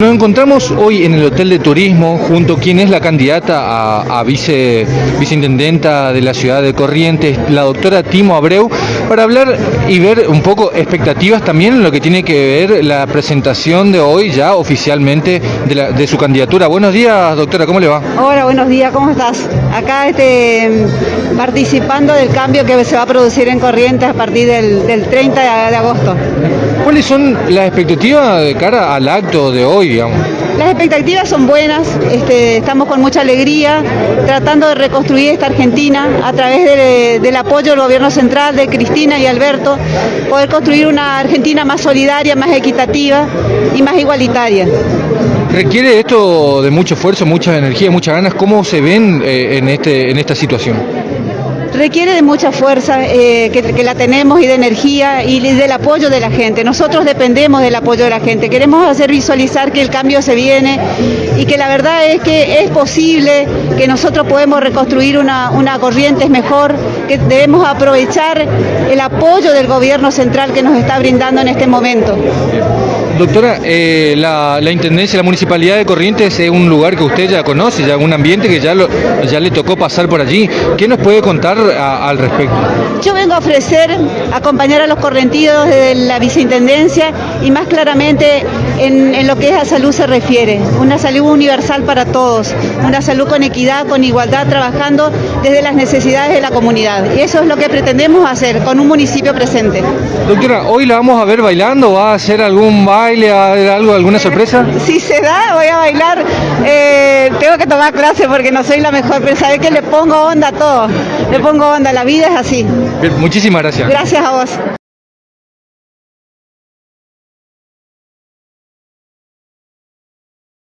Nos encontramos hoy en el Hotel de Turismo junto a quien es la candidata a, vice, viceintendenta de la ciudad de Corrientes, la doctora Timo Abreu, para hablar y ver un poco expectativas también en lo que tiene que ver la presentación de hoy ya oficialmente de, la- de su candidatura. Buenos días, doctora, ¿cómo le va? Hola, buenos días, ¿cómo estás? Acá este, participando del cambio que se va a producir en Corrientes a partir del, del 30 de, agosto. ¿Cuáles son las expectativas de cara al acto de hoy, digamos? Las expectativas son buenas, este, estamos con mucha alegría tratando de reconstruir esta Argentina a través de- del apoyo del gobierno central, de Cristina y Alberto, poder construir una Argentina más solidaria, más equitativa y más igualitaria. ¿Requiere esto de mucho esfuerzo, mucha energía, muchas ganas? ¿Cómo se ven eh, en, este, en esta situación? Requiere de mucha fuerza, eh, que, la tenemos, y de energía y del apoyo de la gente. Nosotros dependemos del apoyo de la gente. Queremos hacer visualizar que el cambio se viene y que la verdad es que es posible, que nosotros podemos reconstruir una, una Corrientes mejor, que debemos aprovechar el apoyo del gobierno central que nos está brindando en este momento. Doctora, eh, la, la Intendencia, la Municipalidad de Corrientes es un lugar que usted ya conoce, ya un ambiente que ya, lo, ya le tocó pasar por allí. ¿Qué nos puede contar a- al respecto? Yo vengo a ofrecer acompañar a los correntidos de la viceintendencia y más claramente en, en lo que es a salud se refiere, una salud universal para todos, una salud con equidad, con igualdad, trabajando desde las necesidades de la comunidad. Y eso es lo que pretendemos hacer con un municipio presente. Doctora, hoy la vamos a ver bailando, ¿va a hacer algún baile, a- algo, alguna sorpresa? Si se da, voy a bailar. Eh, tengo que tomar clase porque no soy la mejor, pero sabes que le pongo onda a todo. Le pongo onda, la vida es así. Bien, muchísimas gracias. Gracias a vos.